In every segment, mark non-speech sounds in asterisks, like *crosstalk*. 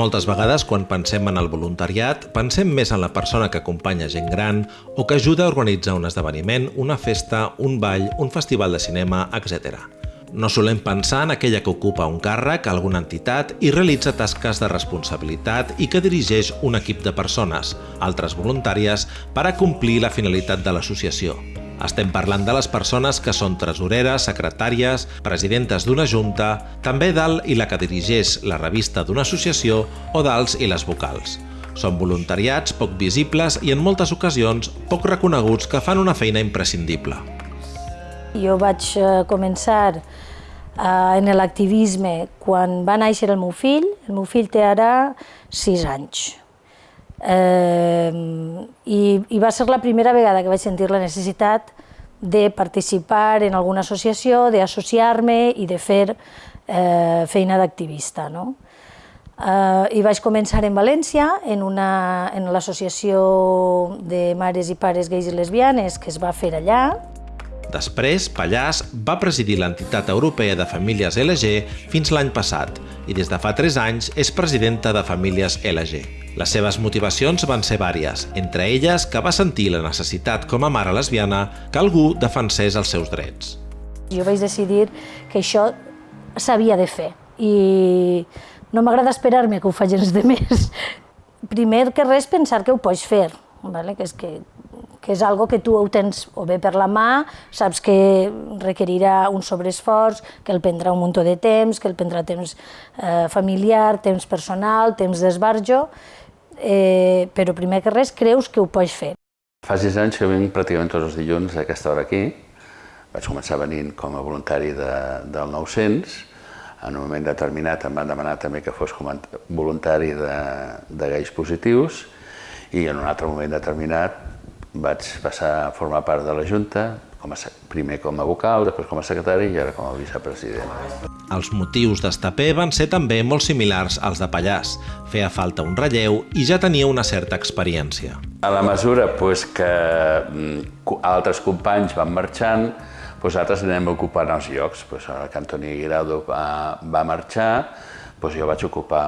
Moltes vegades, quan pensem en el voluntariat, pensem més en la persona que acompanya gent gran o que ajuda a organitzar un esdeveniment, una festa, un ball, un festival de cinema, etc. No solem pensar en aquella que ocupa un càrrec alguna entitat i realitza tasques de responsabilitat i que dirigeix un equip de persones, altres voluntàries, per a complir la finalitat de l'associació. Estem parlant de les persones que són tresoreres, secretàries, presidentes d'una junta, també dalt i la que dirigeix la revista d'una associació o d'alts i les vocals. Són voluntariats poc visibles i en moltes ocasions poc reconeguts que fan una feina imprescindible. Jo vaig eh, començar eh, en l'activisme quan va néixer el meu fill. El meu fill té ara sis anys. Eh, i, I va ser la primera vegada que vaig sentir la necessitat de participar en alguna associació, d'associar-me i de fer eh, feina d'activista. No? Eh, I vaig començar en València, en, una, en l'associació de mares i pares gais i lesbianes que es va fer allà, Després, Pallàs va presidir l'entitat europea de famílies LG fins l'any passat i des de fa 3 anys és presidenta de Famílies LG. Les seves motivacions van ser vàries, entre elles que va sentir la necessitat com a mare lesbiana que algú defensés els seus drets. Jo vaig decidir que això s'havia de fer i no m'agrada esperar-me que ho facin els *laughs* demés. Primer que res pensar que ho pots fer, vale? que és que que és algo que tu ho tens o bé per la mà, saps que requerirà un sobreesforç, que el prendrà un munt de temps, que el prendrà temps eh, familiar, temps personal, temps d'esbarjo, eh, però primer que res creus que ho pots fer. Fa sis anys que vinc pràcticament tots els dilluns a aquesta hora aquí. Vaig començar venint com a voluntari de, del 900. En un moment determinat em van demanar també que fos voluntari de, de gais positius i en un altre moment determinat vaig passar a formar part de la Junta, com a, primer com a vocal, després com a secretari i ara com a vicepresident. Els motius d'Estapé van ser també molt similars als de Pallàs. Feia falta un relleu i ja tenia una certa experiència. A la mesura pues, que mm, altres companys van marxant, pues, altres anem ocupant els llocs. Pues, que Antoni Guirado va, va marxar, doncs jo vaig ocupar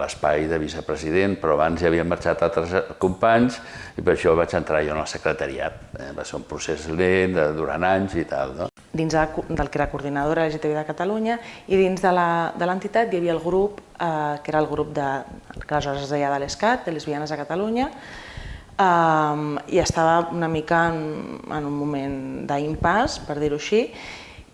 l'espai de vicepresident, però abans ja havien marxat altres companys i per això vaig entrar jo en el secretariat. Eh, va ser un procés lent, durant anys i tal. No? Dins del que era coordinadora LGTB de Catalunya i dins de l'entitat hi havia el grup, eh, que era el grup de, que aleshores es deia de l'ESCAT, de Lesbianes a Catalunya, eh, i estava una mica en, en un moment d'impàs, per dir-ho així,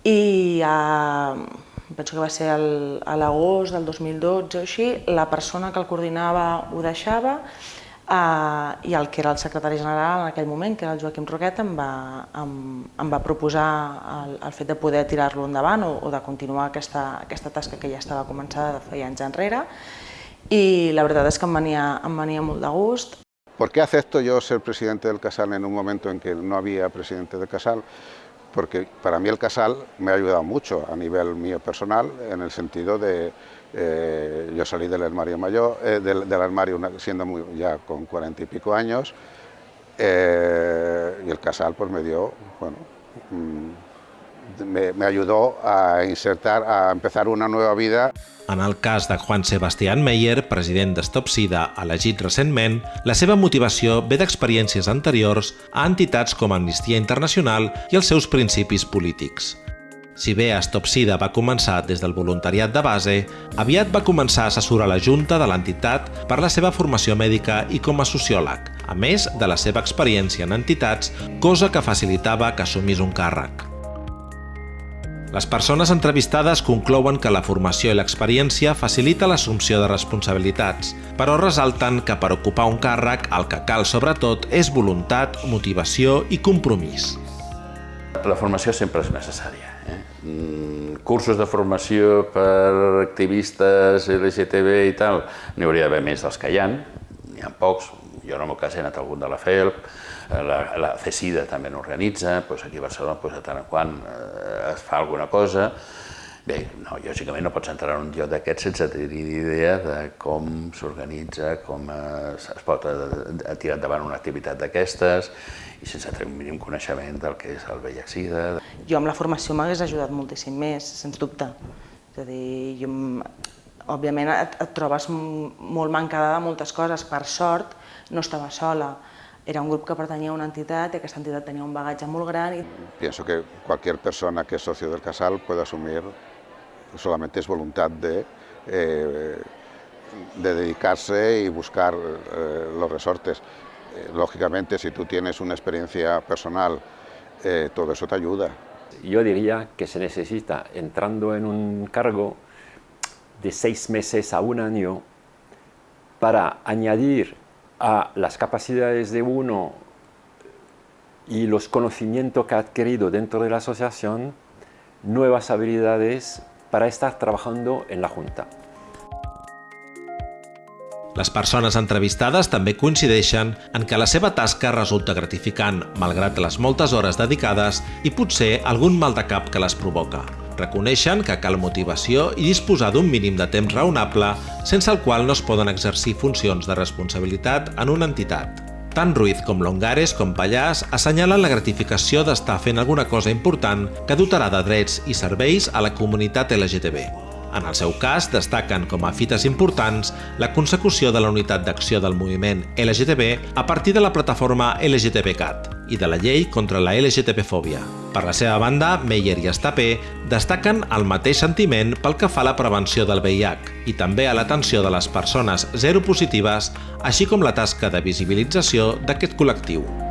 i eh, penso que va ser el, a l'agost del 2012 o així, la persona que el coordinava ho deixava eh, i el que era el secretari general en aquell moment, que era el Joaquim Roquet, em va, em, em va proposar el, el fet de poder tirar-lo endavant o, o de continuar aquesta, aquesta tasca que ja estava començada de feia anys enrere i la veritat és que em venia, em venia molt de gust. ¿Por qué acepto yo ser presidente del Casal en un momento en que no había presidente del Casal? Porque para mí el casal me ha ayudado mucho a nivel mío personal, en el sentido de, eh, yo salí del armario mayor, eh, del, armario siendo muy, ya con cuarenta y pico años, eh, y el casal pues me dio, bueno, mmm, me, me ayudó a insertar, a empezar una nueva vida. En el cas de Juan Sebastián Meyer, president d'Stop Sida, elegit recentment, la seva motivació ve d'experiències anteriors a entitats com Amnistia Internacional i els seus principis polítics. Si bé Stop Sida va començar des del voluntariat de base, aviat va començar a assessorar la Junta de l'entitat per la seva formació mèdica i com a sociòleg, a més de la seva experiència en entitats, cosa que facilitava que assumís un càrrec. Les persones entrevistades conclouen que la formació i l'experiència facilita l'assumpció de responsabilitats, però resalten que per ocupar un càrrec el que cal sobretot és voluntat, motivació i compromís. La formació sempre és necessària. Eh? Mm, cursos de formació per activistes LGTB i tal, n'hi hauria d'haver més dels que hi ha, n'hi ha pocs, jo en el meu cas he anat a algun de la FELP, eh, la, la CECIDA també n'organitza, doncs aquí a Barcelona doncs, de tant en quant eh, es fa alguna cosa. Bé, no, lògicament no pots entrar en un lloc d'aquest sense tenir idea de com s'organitza, com es, es pot eh, tirar endavant una activitat d'aquestes i sense tenir un mínim coneixement del que és el VIH-Sida. Jo amb la formació m'hagués ajudat moltíssim més, sens dubte. És a dir, jo òbviament et, et trobes molt mancada de moltes coses. Per sort, no estava sola. Era un grup que pertanyia a una entitat i aquesta entitat tenia un bagatge molt gran. I... Pienso que cualquier persona que es socio del Casal puede asumir, solamente es voluntad de, eh, de dedicarse y buscar eh, los resortes. Eh, lógicamente, si tú tienes una experiencia personal, eh, todo eso te ayuda. Yo diría que se necesita, entrando en un cargo, de seis meses a un año para añadir a las capacidades de uno y los conocimientos que ha adquirido dentro de la asociación nuevas habilidades para estar trabajando en la Junta. Les persones entrevistades també coincideixen en que la seva resulta gratificant, malgrat les moltes hores dedicades i potser algun mal de cap que les provoca. Reconeixen que cal motivació i disposar d'un mínim de temps raonable sense el qual no es poden exercir funcions de responsabilitat en una entitat. Tant Ruiz com Longares com Pallàs assenyalen la gratificació d'estar fent alguna cosa important que dotarà de drets i serveis a la comunitat LGTB. En el seu cas, destaquen com a fites importants la consecució de la unitat d'acció del moviment LGTB a partir de la plataforma LGTBCAT i de la llei contra la LGTB-fòbia. Per la seva banda, Meyer i Estapé destaquen el mateix sentiment pel que fa a la prevenció del VIH i també a l'atenció de les persones zero positives, així com la tasca de visibilització d'aquest col·lectiu.